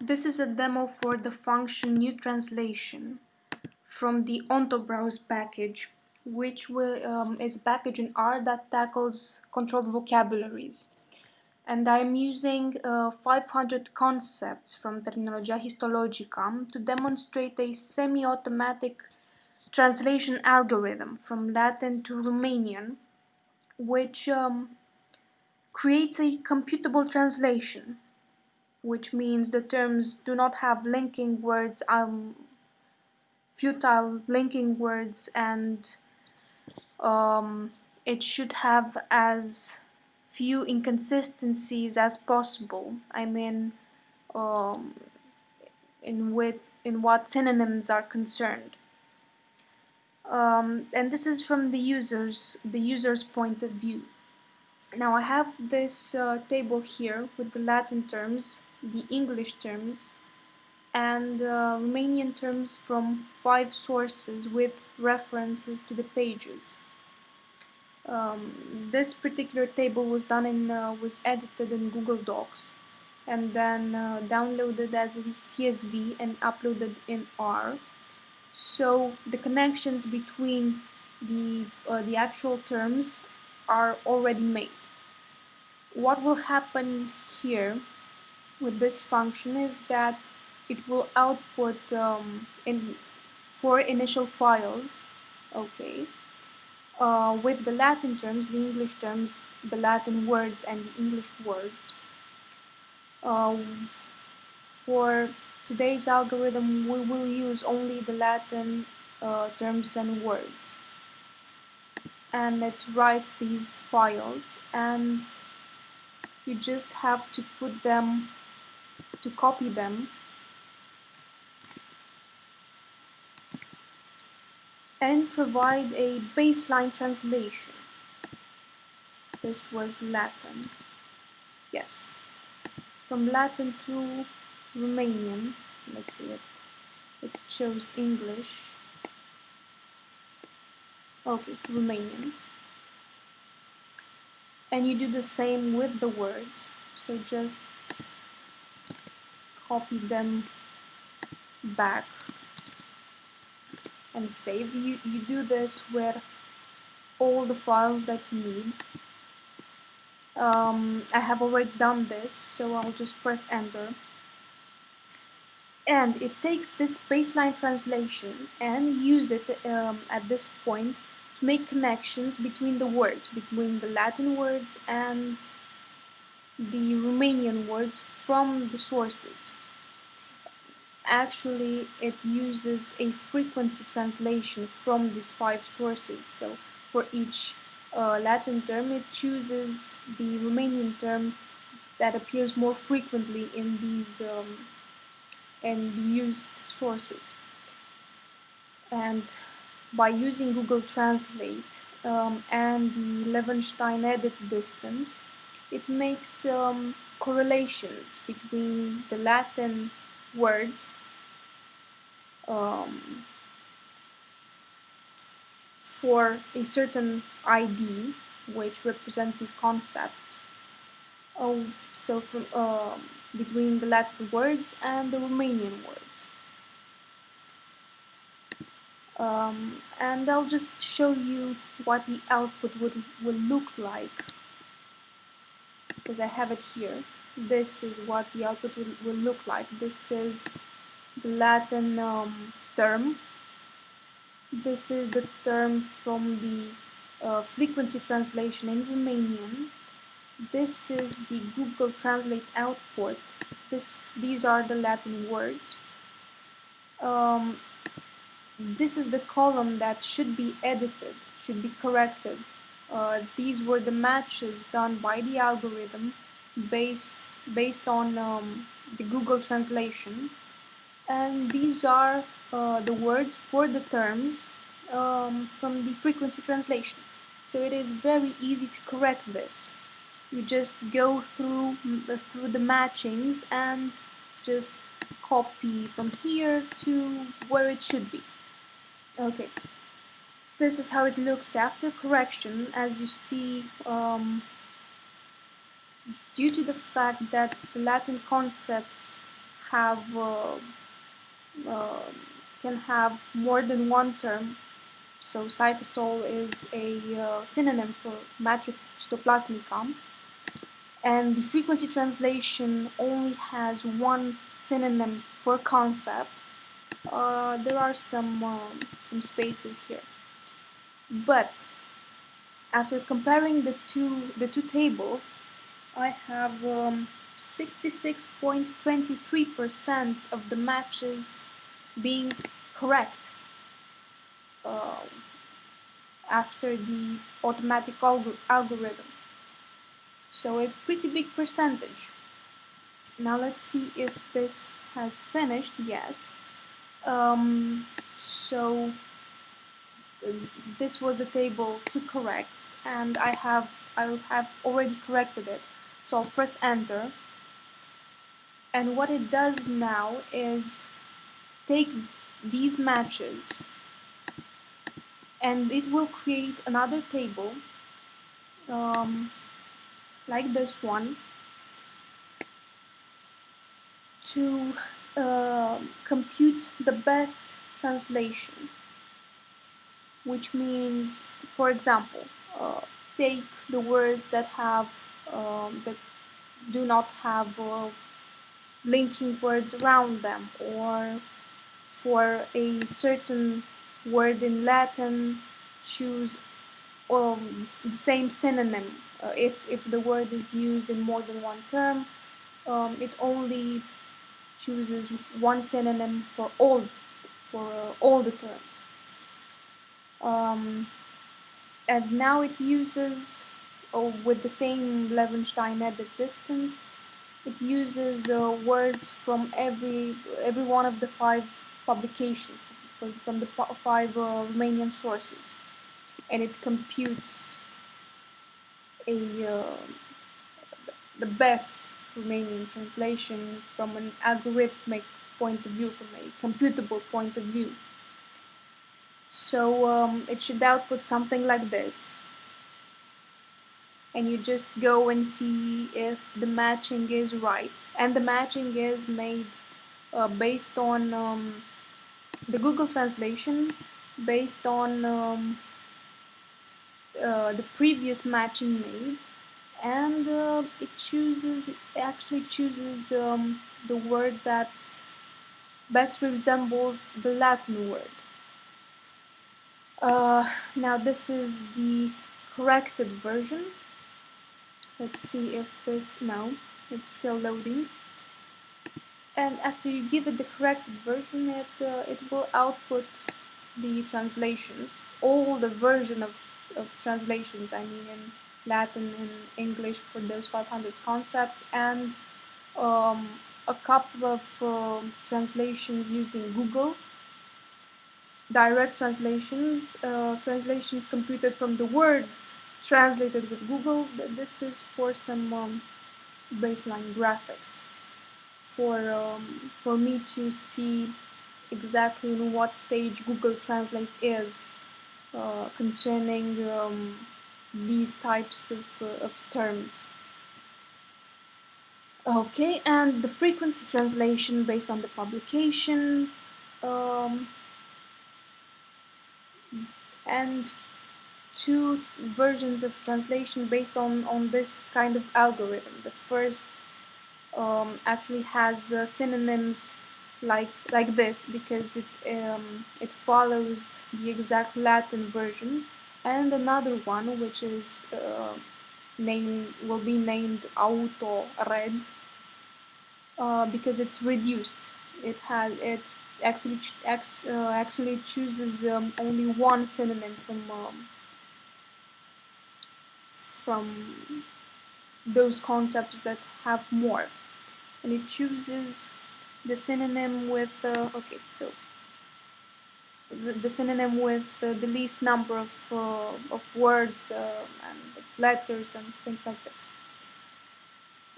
This is a demo for the function new translation from the OntoBrowse package, which will, um, is a package in R that tackles controlled vocabularies. And I'm using uh, 500 concepts from Terminologia Histologica to demonstrate a semi-automatic translation algorithm from Latin to Romanian, which um, creates a computable translation which means the terms do not have linking words, um, futile linking words, and um, it should have as few inconsistencies as possible. I mean, um, in with in what synonyms are concerned. Um, and this is from the users the user's point of view. Now I have this uh, table here with the Latin terms the English terms and uh, Romanian terms from five sources with references to the pages. Um, this particular table was done in uh, was edited in Google Docs and then uh, downloaded as a CSV and uploaded in R. So the connections between the uh, the actual terms are already made. What will happen here with this function is that it will output um, in four initial files okay uh, with the Latin terms, the English terms, the Latin words and the English words. Um, for today's algorithm we will use only the Latin uh, terms and words. And it writes these files and you just have to put them to copy them and provide a baseline translation. This was Latin. Yes. From Latin to Romanian. Let's see it. It shows English. Okay, Romanian. And you do the same with the words. So just copy them back and save. You, you do this with all the files that you need. Um, I have already done this, so I'll just press enter. And it takes this baseline translation and use it um, at this point to make connections between the words, between the Latin words and the Romanian words from the sources actually it uses a frequency translation from these five sources. So for each uh, Latin term, it chooses the Romanian term that appears more frequently in these um, the used sources. And by using Google Translate um, and the Levenshtein edit distance, it makes um, correlations between the Latin words um, for a certain ID which represents a concept. Oh, so from uh, between the Latin words and the Romanian words. Um, and I'll just show you what the output would, will look like because I have it here. This is what the output will, will look like. This is the Latin um, term. This is the term from the uh, frequency translation in Romanian. This is the Google Translate output. This, these are the Latin words. Um, this is the column that should be edited, should be corrected. Uh, these were the matches done by the algorithm based, based on um, the Google translation and these are uh, the words for the terms um, from the frequency translation. So it is very easy to correct this. You just go through uh, through the matchings and just copy from here to where it should be. Okay. This is how it looks after correction. As you see, um, due to the fact that the Latin concepts have uh, uh, can have more than one term. So cytosol is a uh, synonym for matrix cytoplasmicum. And the frequency translation only has one synonym per concept. Uh, there are some um, some spaces here. But after comparing the two the two tables, I have 66.23% um, of the matches being correct uh, after the automatic alg algorithm. So a pretty big percentage. Now let's see if this has finished. Yes. Um, so this was the table to correct and I have I have already corrected it. So I'll press enter. And what it does now is take these matches and it will create another table um, like this one to uh, compute the best translation which means for example uh, take the words that have um, that do not have uh, linking words around them or for a certain word in Latin choose um, the same synonym. Uh, if, if the word is used in more than one term um, it only chooses one synonym for all for uh, all the terms. Um, and now it uses oh, with the same Levenshtein edit distance it uses uh, words from every every one of the five publications from, from the five uh, Romanian sources and it computes a uh, the best Romanian translation from an algorithmic point of view, from a computable point of view. So um, it should output something like this. And you just go and see if the matching is right. And the matching is made uh, based on um, the Google translation, based on um, uh, the previous matching made, and uh, it chooses, it actually chooses um, the word that best resembles the Latin word. Uh, now this is the corrected version. Let's see if this, no, it's still loading. And after you give it the correct version, it, uh, it will output the translations, all the version of, of translations, I mean in Latin and English for those 500 concepts, and um, a couple of uh, translations using Google direct translations, uh, translations computed from the words translated with Google. This is for some um, baseline graphics for um, for me to see exactly in what stage Google Translate is uh, concerning um, these types of, uh, of terms. Okay, and the frequency translation based on the publication. Um, and two versions of translation based on, on this kind of algorithm. The first um, actually has uh, synonyms like like this because it um, it follows the exact Latin version, and another one which is uh, named will be named Auto Red uh, because it's reduced. It has it actually uh, actually chooses um, only one synonym from um, from those concepts that have more and it chooses the synonym with uh, okay so the, the synonym with uh, the least number of, uh, of words uh, and letters and things like this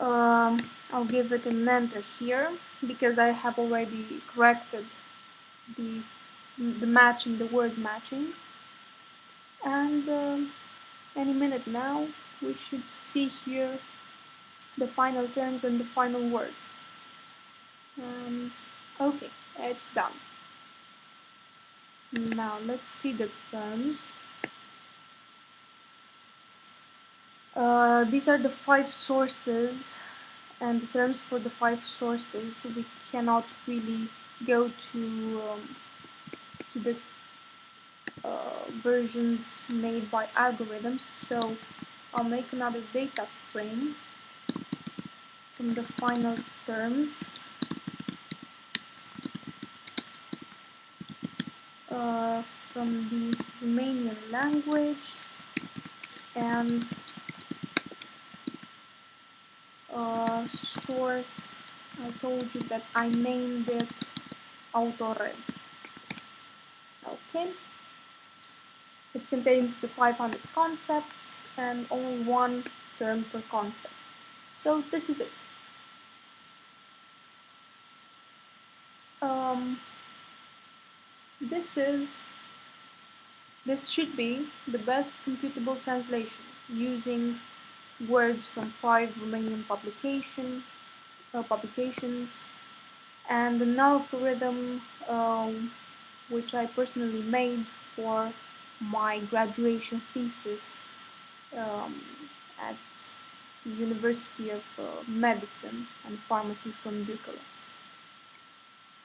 um, I'll give it an enter here because I have already corrected the, the matching, the word matching. And uh, any minute now, we should see here the final terms and the final words. Uh, Okay, it's done. Now let's see the terms. Uh, these are the five sources and the terms for the five sources. We cannot really go to, um, the uh, versions made by algorithms. So I'll make another data frame from the final terms. Uh, from the Romanian language. And uh, source I told you that I named it AutoRed okay. It contains the 500 concepts and only one term per concept. So this is it um, this is this should be the best computable translation using words from five Romanian publication, uh, publications and an algorithm um, which I personally made for my graduation thesis um, at the University of uh, Medicine and Pharmacy from Bucharest.